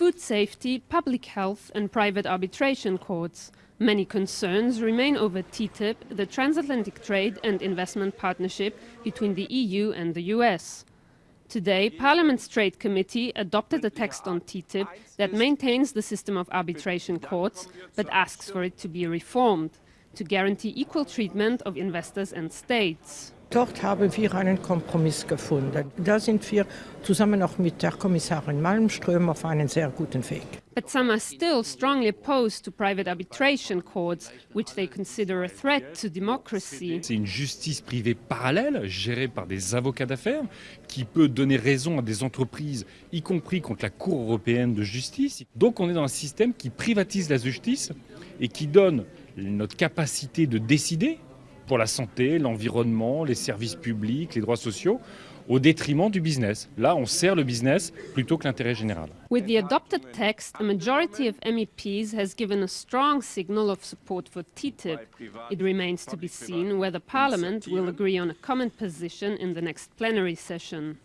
food safety, public health and private arbitration courts. Many concerns remain over TTIP, the transatlantic trade and investment partnership between the EU and the US. Today, Parliament's Trade Committee adopted a text on TTIP that maintains the system of arbitration courts, but asks for it to be reformed to guarantee equal treatment of investors and states. Dort haben wir einen Kompromiss gefunden. Da sind wir zusammen auch mit der Kommissarin Malmström auf einen sehr guten Weg. But some are still strongly opposed to private arbitration courts, which they consider a threat to democracy. C'est une justice privée parallèle, gérée par des avocats d'affaires, qui peut donner raison à des entreprises, y compris contre la Cour européenne de justice. Donc on est dans un système qui privatise la justice et qui donne notre capacité de décider pour la santé, l'environnement, les services publics, les droits sociaux, au détriment du business. Là, on sert le business plutôt que l'intérêt général. With the adopted text, a majority of MEPs has given a strong signal of support for TTIP. It remains to be seen whether Parliament will agree on a common position in the next plenary session.